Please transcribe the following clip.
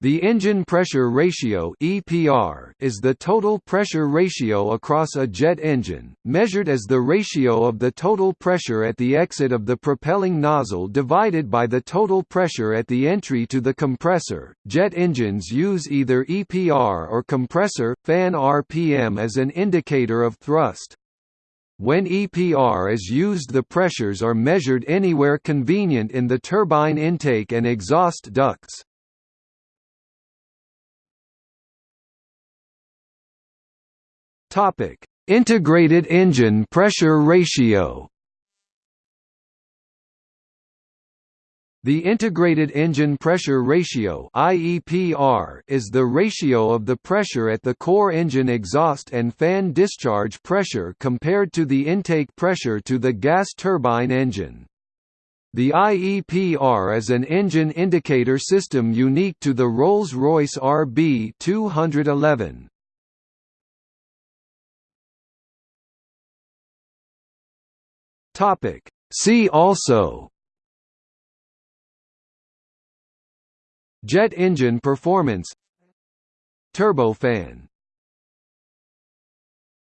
The engine pressure ratio (EPR) is the total pressure ratio across a jet engine, measured as the ratio of the total pressure at the exit of the propelling nozzle divided by the total pressure at the entry to the compressor. Jet engines use either EPR or compressor fan RPM as an indicator of thrust. When EPR is used the pressures are measured anywhere convenient in the turbine intake and exhaust ducts. Topic: Integrated engine pressure ratio. The integrated engine pressure ratio (IEPR) is the ratio of the pressure at the core engine exhaust and fan discharge pressure compared to the intake pressure to the gas turbine engine. The IEPR is an engine indicator system unique to the Rolls-Royce RB 211. Topic. See also. Jet engine performance. Turbofan